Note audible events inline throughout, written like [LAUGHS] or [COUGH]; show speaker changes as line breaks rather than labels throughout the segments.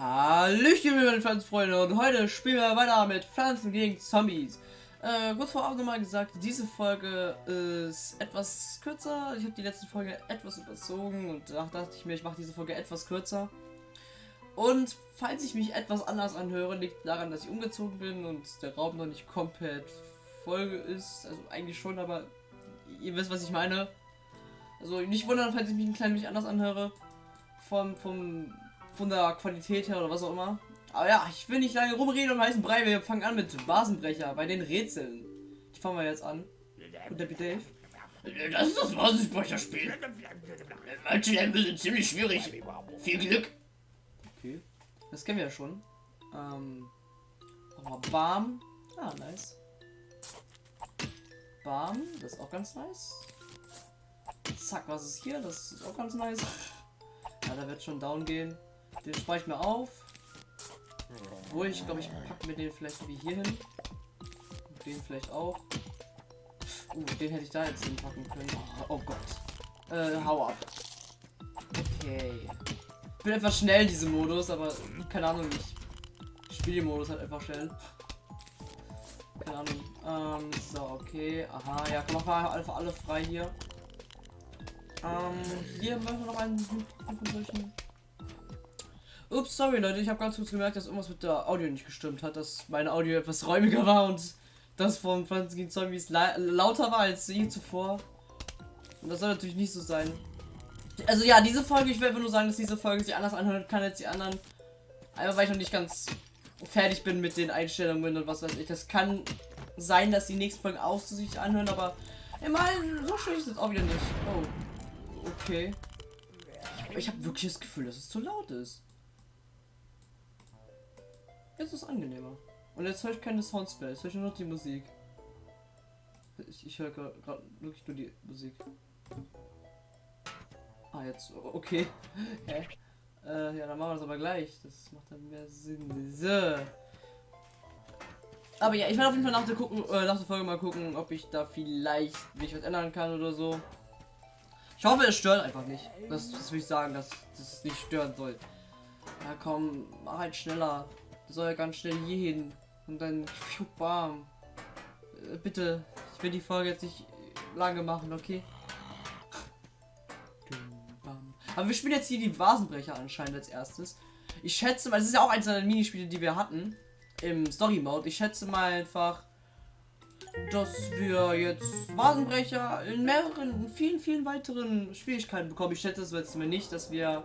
Hallöchen, meine Pflanzenfreunde, und heute spielen wir weiter mit Pflanzen gegen Zombies. Äh, kurz vorab nochmal gesagt, diese Folge ist etwas kürzer. Ich habe die letzte Folge etwas überzogen und da dachte ich mir, ich mache diese Folge etwas kürzer. Und falls ich mich etwas anders anhöre, liegt daran, dass ich umgezogen bin und der Raum noch nicht komplett voll ist. Also eigentlich schon, aber ihr wisst, was ich meine. Also nicht wundern, falls ich mich ein klein wenig anders anhöre. Vom, vom von der Qualität her oder was auch immer. Aber ja, ich will nicht lange rumreden um heißen Brei. Wir fangen an mit Vasenbrecher bei den Rätseln. Die fangen wir jetzt an. Und der Dave.
Das ist das Vasenbrecher-Spiel. Manche Level sind ziemlich schwierig. Viel Glück.
Okay. Das kennen wir ja schon. Ähm. Aber Bam. Ah, nice. Bam. Das ist auch ganz nice. Zack, was ist hier? Das ist auch ganz nice. Ja, da wird schon down gehen. Den spare ich mir auf. Wo ich glaube, ich packe mir den vielleicht wie hier hin. Den vielleicht auch. Uh, den hätte ich da jetzt hinpacken können. Oh, oh Gott. Äh, hau ab. Okay. Ich bin etwas schnell in diesem Modus, aber keine Ahnung, ich spiele den Modus halt einfach schnell. Keine Ahnung. Ähm, so, okay. Aha, ja, komm, mach einfach alle frei hier. Ähm, hier machen wir noch einen von solchen Ups, sorry Leute, ich habe ganz kurz gemerkt, dass irgendwas mit der Audio nicht gestimmt hat, dass meine Audio etwas räumiger war und das von Pflanzen gegen Zombies la lauter war als je zuvor. Und das soll natürlich nicht so sein. Also ja, diese Folge, ich einfach nur sagen, dass diese Folge sich anders anhören kann als die anderen. Einfach weil ich noch nicht ganz fertig bin mit den Einstellungen und was weiß ich. Das kann sein, dass die nächsten Folgen auch so sich anhören, aber immerhin, so schön ist es auch wieder nicht. Oh, okay. Ich habe wirklich das Gefühl, dass es zu laut ist. Jetzt ist es angenehmer. Und jetzt höre ich keine Soundsplays, höre ich nur noch die Musik. Ich, ich höre gerade wirklich nur die Musik. Ah, jetzt, okay. [LAUGHS] Hä? Äh, ja, dann machen wir das aber gleich. Das macht dann mehr Sinn. So. Aber ja, ich werde auf jeden Fall nach der, gucken, äh, nach der Folge mal gucken, ob ich da vielleicht mich was ändern kann oder so. Ich hoffe, es stört einfach nicht. Das, das will ich sagen, dass das nicht stören soll. Ja, komm, mach halt schneller soll ja ganz schnell hier hin. Und dann bam. Äh, bitte, ich will die Folge jetzt nicht lange machen, okay? Aber wir spielen jetzt hier die Vasenbrecher anscheinend als erstes. Ich schätze mal, es ist ja auch eins der Minispiele, die wir hatten im Story Mode. Ich schätze mal einfach, dass wir jetzt Vasenbrecher in mehreren, in vielen, vielen weiteren Schwierigkeiten bekommen. Ich schätze es jetzt mir nicht, dass wir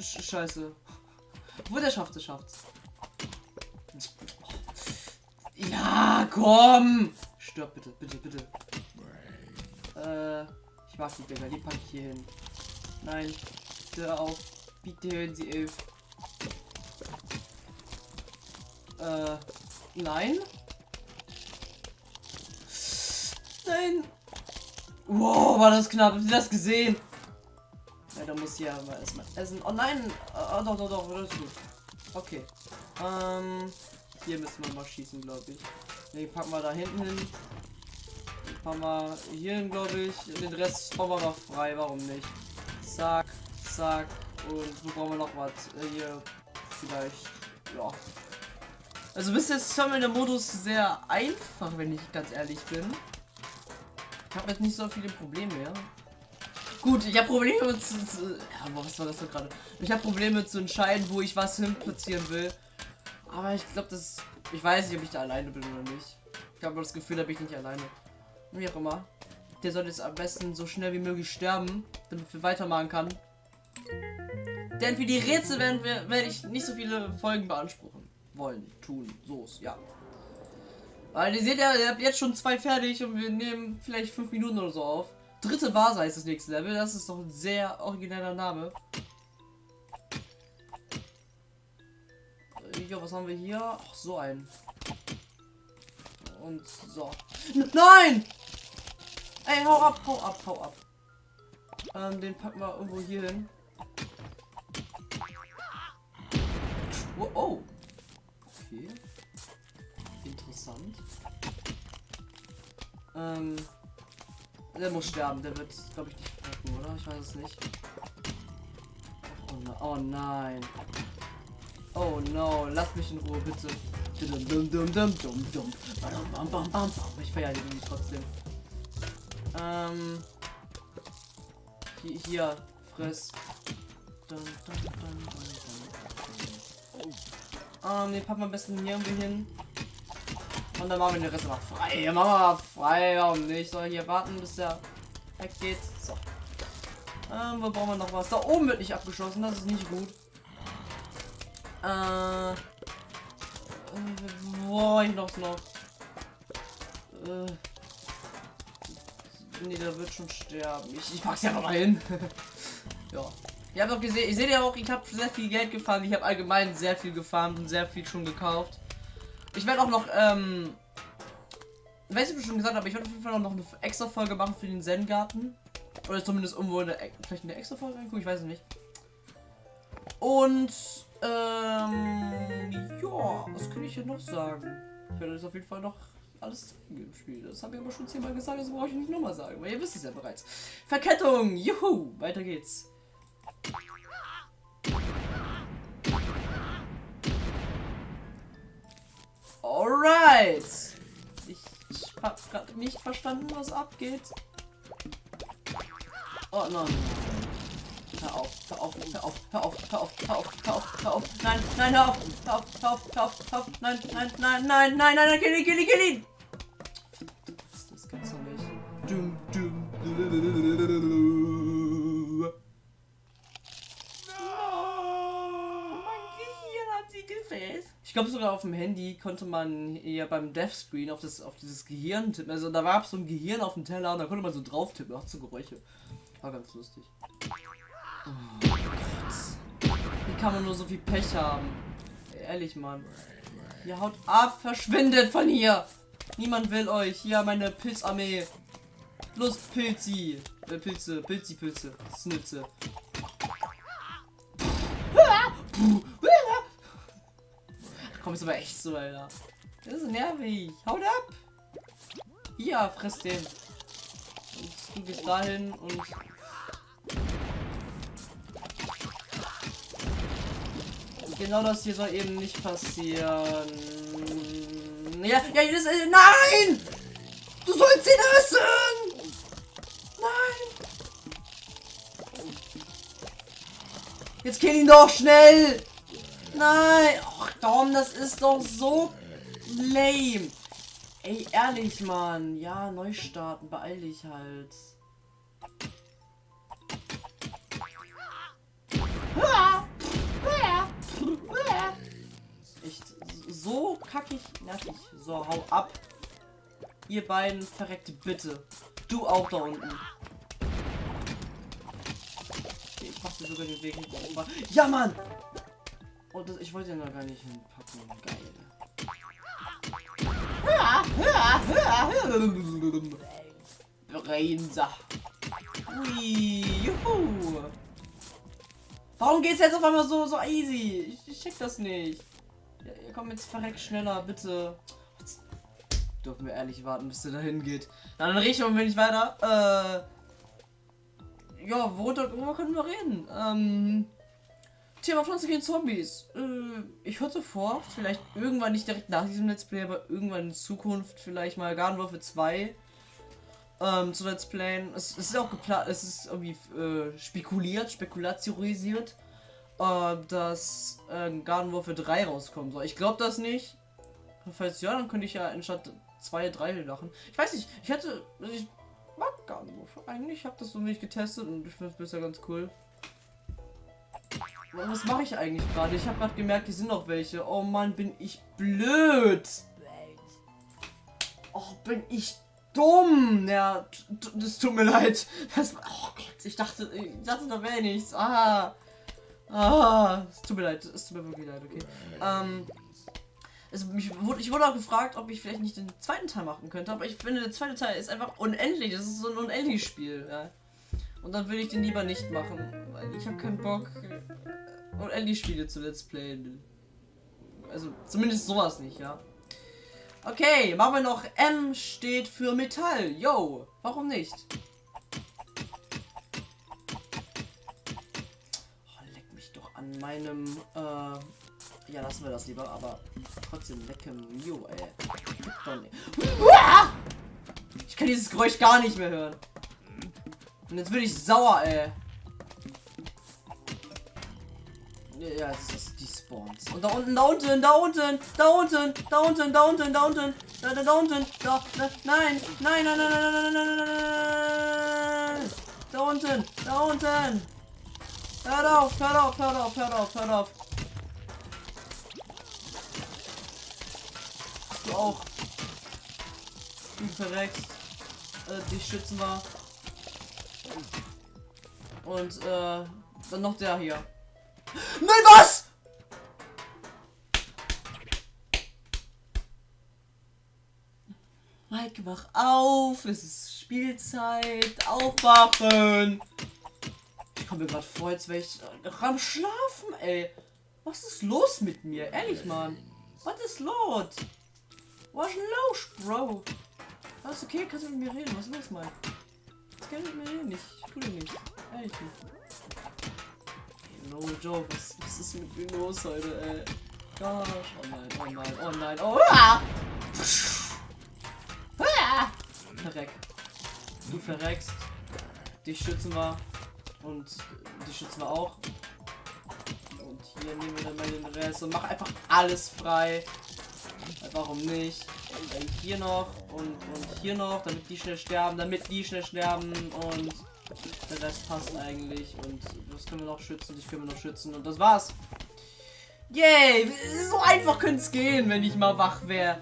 Sch Scheiße. Wo der schafft, es schafft's. Ja, komm! Stirb bitte, bitte, bitte. Äh, ich mag die Dinger, die packe ich hier hin. Nein, bitte auf. Bitte hören Sie elf. Äh, nein. Nein. Wow, war das knapp. Habt ihr das gesehen? Da muss ja mal erstmal essen. Oh nein! Oh, doch, doch, doch, das ist gut. Okay. Ähm, hier müssen wir mal schießen, glaube ich. Ne, packen wir da hinten hin. Packen wir hier hin, glaube ich. Den Rest bauen wir noch frei, warum nicht? Zack, zack. Und so brauchen wir noch was. Äh, hier vielleicht. Ja. Also bis jetzt haben wir der Modus sehr einfach, wenn ich ganz ehrlich bin. Ich habe jetzt nicht so viele Probleme mehr. Gut, ich habe Probleme zu, zu, Ja, was war das gerade? Ich habe Probleme zu entscheiden, wo ich was hin platzieren will. Aber ich glaube, das. Ich weiß nicht, ob ich da alleine bin oder nicht. Ich habe das Gefühl, da bin ich nicht alleine. Wie auch immer. Der soll jetzt am besten so schnell wie möglich sterben, damit wir weitermachen kann. Denn für die Rätsel werden wir, werde ich nicht so viele Folgen beanspruchen. Wollen, tun, so ja. Weil ihr seht ja, ihr habt jetzt schon zwei fertig und wir nehmen vielleicht fünf Minuten oder so auf. Dritte Vase ist das nächste Level. Das ist doch ein sehr origineller Name. ja, was haben wir hier? Ach, so ein. Und so. Nein! Ey, hau ab, hau ab, hau ab. Ähm, den packen wir irgendwo hier hin. Oh, oh. Okay. Interessant. Ähm. Der muss sterben, der wird, glaube ich, nicht packen, oder? Ich weiß es nicht. Oh, ne oh nein. Oh no, lass mich in Ruhe, bitte. Ich feiere die trotzdem. Ähm. Hier, hier dum. Ähm, den packen wir am besten hier irgendwie hin. Und dann machen wir den Rest mal frei. Ja, machen wir frei, warum nicht? Soll hier warten, bis der weggeht. So. Ähm, wo brauchen wir noch was? Da oben wird nicht abgeschlossen, das ist nicht gut. Äh. wo ich noch noch. Äh. Nee, der wird schon sterben. Ich, ich pack's ja mal hin. [LAUGHS] ja. Ihr habt auch gesehen, ich sehe ja auch, ich habe sehr viel Geld gefahren. Ich habe allgemein sehr viel gefarmt und sehr viel schon gekauft. Ich werde auch noch, ähm, weiß ich schon gesagt, aber ich werde auf jeden Fall noch eine extra Folge machen für den Zen-Garten. Oder zumindest irgendwo eine, vielleicht eine extra Folge reingucken, ich weiß es nicht. Und, ähm, ja, was kann ich hier noch sagen? Ich werde das auf jeden Fall noch alles zeigen im Spiel. Das habe ich aber schon zehnmal gesagt, das brauche ich nicht nochmal sagen, weil ihr wisst es ja bereits. Verkettung, juhu, weiter geht's. Alright. Ich, ich habe gerade nicht verstanden, was abgeht. Oh nein. Hör auf, hör auf, hör auf, hör auf, hör auf, hör auf, hör auf, hör auf. Nein, nein, hör auf, hör auf, hör auf, hör auf, hör auf. Nein, nein, nein, nein, nein, nein, nein, kill ihn, kill ihn, kill ihn. Das gibt's doch nicht. Dum, dum, Ich glaube sogar auf dem Handy konnte man ja beim Deathscreen auf das auf dieses Gehirn tippen. Also da war so ein Gehirn auf dem Teller und da konnte man so drauf tippen, auch so Geräusche. War ganz lustig. Oh Gott. Wie kann man nur so viel Pech haben? Ehrlich, Mann. Ihr haut ab, verschwindet von hier. Niemand will euch. Hier meine Pilzarmee. Los, Pilzi. Äh, Pilze, Pilzi, Pilze. Snitze. Komm, ist aber echt so, Alter. Das ist nervig. Haut ab. Ja, fress den. Und du gehst dahin und... Genau das hier soll eben nicht passieren. Ja, ja, das, äh, nein! Du sollst ihn essen! Nein! Jetzt kill ihn doch schnell! Nein! Dom, das ist doch so lame. Ey, ehrlich, Mann. Ja, neu starten. Beeil dich halt. Echt so kackig nervig. So, hau ab. Ihr beiden verreckte bitte. Du auch da unten. Ich mach dir sogar den Weg nicht Ja, Mann! Oh, das, ich wollte ja noch gar nicht hinpacken. Geil. Brainsa. Ui, juhu. Warum geht's jetzt auf einmal so, so easy? Ich, ich check das nicht. Ja, komm jetzt verreckt schneller, bitte. Jetzt dürfen wir ehrlich warten, bis der dahin geht. Na, dann richten wir nicht weiter. Äh, ja, worüber können wir reden? Ähm, Thema Pflanzen gegen Zombies. Äh, ich hatte vor, vielleicht irgendwann nicht direkt nach diesem Let's Play, aber irgendwann in Zukunft vielleicht mal Gardenwürfe 2 ähm, zu Let's Playen. Es, es ist auch geplant, es ist irgendwie äh, spekuliert, spekulatiorisiert, äh, dass äh, Gardenwürfe 3 rauskommen soll. Ich glaube das nicht. Falls ja, dann könnte ich ja anstatt 2, 3 lachen. Ich weiß nicht, ich hätte. Ich mag Gardenwürfe eigentlich. Ich habe das so nicht getestet und ich finde es bisher ganz cool. Was mache ich eigentlich gerade? Ich habe gerade gemerkt, hier sind noch welche. Oh Mann, bin ich blöd. Oh, bin ich dumm. Ja, das tut mir leid. Das, oh Gott, ich dachte, ich dachte, da wäre nichts. Ah. Ah, es tut mir leid, es tut mir wirklich leid, okay. Ähm, also mich ich wurde auch gefragt, ob ich vielleicht nicht den zweiten Teil machen könnte, aber ich finde, der zweite Teil ist einfach unendlich. Das ist so ein unendliches Spiel, ja. Und dann will ich den lieber nicht machen, weil ich habe keinen Bock, äh, unendlich Spiele zu Let's Playen. Also zumindest sowas nicht, ja. Okay, machen wir noch M steht für Metall. Yo, warum nicht? Oh, leck mich doch an meinem, äh, ja, lassen wir das lieber, aber trotzdem lecke Mio, ey. [LAUGHS] Ich kann dieses Geräusch gar nicht mehr hören. Und jetzt bin ich sauer, ey. Ja, das ist die Spawns. Und da unten, da unten, da unten, da unten, da unten, da unten, da unten, da, da, da unten, da, da, nein, nein, nein, nein, nein, nein, nein, nein, nein, da unten, da unten. Hört auf, hört auf, hört auf, hört auf, hört auf. Du auch. Du verreckst. Äh, die schützen wir. Und, äh, dann noch der hier. Nein, was? Mike, wach auf. Es ist Spielzeit. Aufwachen. Ich komme mir gerade vor, als wäre ich äh, am Schlafen, ey. Was ist los mit mir? Ehrlich, Mann. Was ist los? Was ist los, Bro? Alles okay? Kannst du mit mir reden? Was ist los, Mike? Das ich mir reden. Ich tue dir nichts. Ehrlich nicht. No joke, was, was ist mit mir los heute, ey? Gosh, oh nein, oh nein, oh nein, oh ah! Ah! Verreck. Du verreckst. Dich schützen wir. Und die schützen wir auch. Und hier nehmen wir dann mal den Rest und mach einfach alles frei. Warum nicht? Und hier noch und, und hier noch, damit die schnell sterben, damit die schnell sterben und der Rest passt eigentlich. Und das können wir noch schützen, dich können wir noch schützen. Und das war's. Yay! So einfach könnte es gehen, wenn ich mal wach wäre.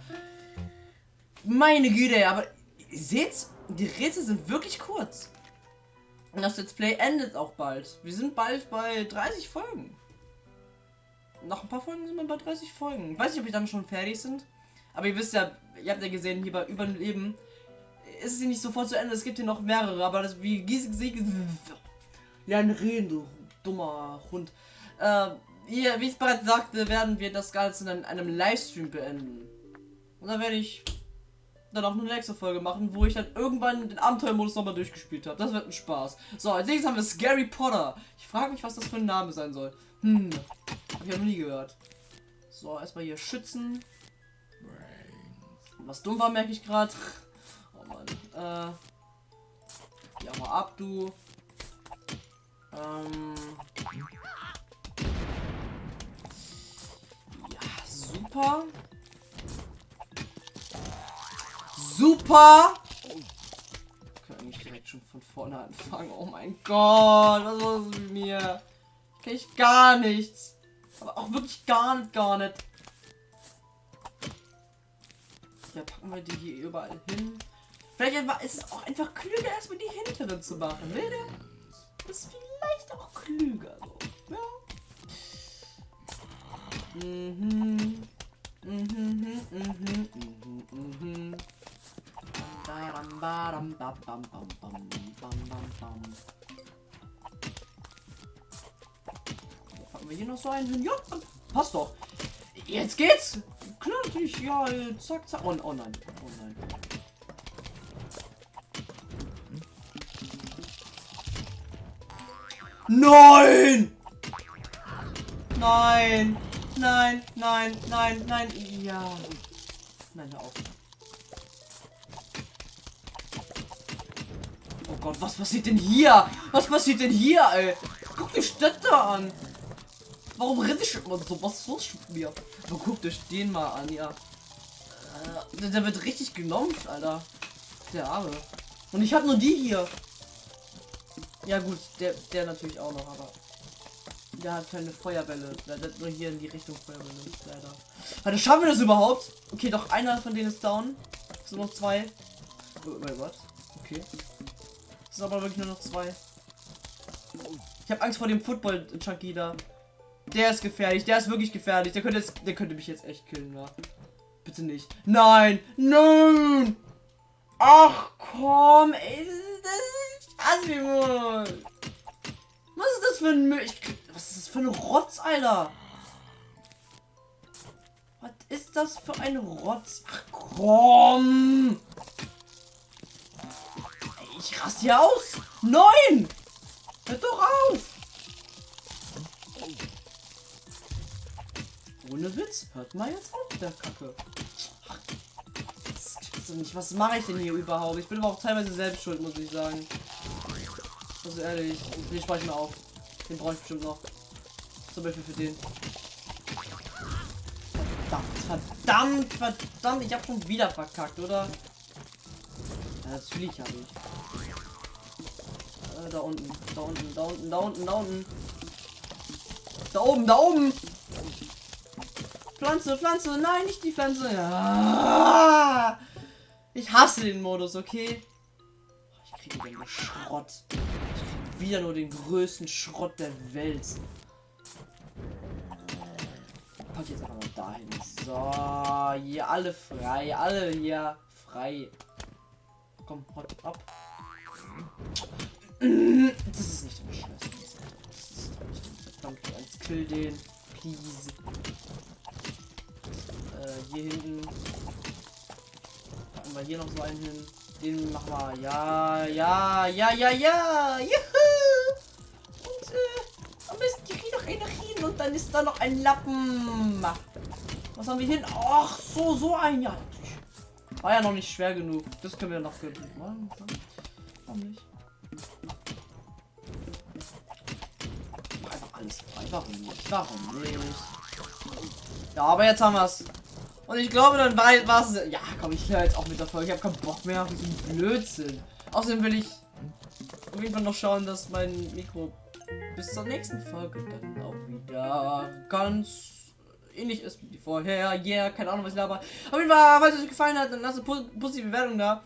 Meine Güte, aber ihr seht's, die Rätsel sind wirklich kurz. Und das Let's Play endet auch bald. Wir sind bald bei 30 Folgen. Nach ein paar Folgen sind wir bei 30 Folgen. Weiß nicht, ob wir dann schon fertig sind. Aber ihr wisst ja, ihr habt ja gesehen, hier bei Überleben ist es hier nicht sofort zu Ende. Es gibt hier noch mehrere, aber das wie Ja, ein Reden, du dummer Hund. Äh, hier, wie ich bereits sagte, werden wir das Ganze in einem Livestream beenden. Und dann werde ich dann auch eine nächste Folge machen, wo ich dann irgendwann den Abenteuermodus nochmal durchgespielt habe. Das wird ein Spaß. So, als nächstes haben wir Scary Potter. Ich frage mich, was das für ein Name sein soll. Hm, hab ich noch nie gehört. So, erstmal hier schützen. Was dumm war, merke ich gerade. Oh Mann. Äh. Ja, mal ab, du. Ähm. Ja, super. Super! Kann eigentlich direkt schon von vorne anfangen. Oh mein Gott, was ist mit mir? Kann ich gar nichts. Aber auch wirklich gar nicht, gar nicht. Ja, packen wir die hier überall hin. Vielleicht ist es auch einfach klüger, erstmal die hinteren zu machen. Ne? Das ist vielleicht auch klüger. So. Ja. Mhm. Mhm, mhm, mhm, mhm, mhm. Badam, badam, bam, bam, bam, bam, bam, bam, bam. Packen wir hier noch so einen hin? Ja, passt doch. Jetzt geht's. Natürlich. Ja, zack, zack. Oh, oh nein. Oh nein. Nein! Nein! Nein, nein, nein, nein. Ja. Nein, hör auf. Oh Gott, was passiert denn hier? Was passiert denn hier, ey? Guck die Städte an. Warum rede ich immer so? Was ist los mit mir? Aber guckt euch den mal an, ja. Äh, der, wird richtig genommen, Alter. Der Arme. Und ich habe nur die hier. Ja gut, der, der natürlich auch noch, aber der hat keine Feuerbälle. Der hat nur hier in die Richtung Feuerbälle, leider. Warte, schaffen wir das überhaupt? Okay, doch einer von denen ist down. Es sind noch zwei. Oh, mein Gott. Okay. Es sind aber wirklich nur noch zwei. Ich habe Angst vor dem Football Chucky da. Der ist gefährlich, der ist wirklich gefährlich. Der könnte, jetzt, der könnte mich jetzt echt killen, ja. Bitte nicht. Nein! Nein! Ach komm, ey, das ist Assimon. Was ist das für ein Müll? Was ist das für ein Rotz, Alter? Was ist das für ein Rotz? Ach komm! Ey, Ich raste hier aus! Nein! Hört doch auf! Ohne Witz, hört mal jetzt auf mit der Kacke. Das gibt's doch nicht. Was mache ich denn hier überhaupt? Ich bin aber auch teilweise selbst schuld, muss ich sagen. Also ehrlich, den spare ich mir auf. Den brauche ich bestimmt noch. Zum Beispiel für den. Verdammt, verdammt, verdammt. Ich habe schon wieder verkackt, oder? Ja, natürlich habe ich. Äh, da unten, da unten, da unten, da unten, da unten. Da oben, da oben. Pflanze, Pflanze, nein, nicht die Pflanze. Ja. Ich hasse den Modus, okay? Ich kriege wieder nur Schrott. Ich kriege wieder nur den größten Schrott der Welt. Pack jetzt einfach mal dahin. So, hier alle frei, alle hier frei. Komm, haut ab. Das ist nicht im Scheiß. Das ist nicht im Verdammt, kill den. Please. Äh, hier hinten. Packen wir hier noch so einen hin. Den machen wir. Ja, ja, ja, ja, ja. Juhu. Und äh, am besten die kriegen noch Energien und dann ist da noch ein Lappen. Was haben wir hin? Ach, so, so ein. Ja. War ja noch nicht schwer genug. Das können wir noch gönnen. Warum nicht? Einfach alles frei. Warum nicht? Warum nicht? Ja, aber jetzt haben wir es. Und ich glaube, dann war es. Ja, komm, ich höre jetzt auch mit der Folge. Ich habe keinen Bock mehr auf diesen Blödsinn. Außerdem will ich auf jeden Fall noch schauen, dass mein Mikro bis zur nächsten Folge dann auch wieder ganz ähnlich ist wie vorher. Yeah, keine Ahnung, was ich laber. Auf jeden Fall, falls es euch gefallen hat, dann lasst eine po- positive Bewertung da.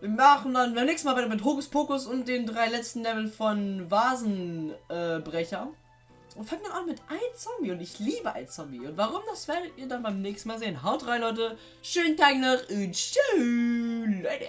Wir machen dann beim nächsten Mal weiter mit Hokus Pokus und den drei letzten Level von Vasenbrecher. Äh. Und fangen dann an mit ein Zombie und ich liebe ein Zombie. Und warum, das werdet ihr dann beim nächsten Mal sehen. Haut rein, Leute. Schönen Tag noch und tschüss, Leute.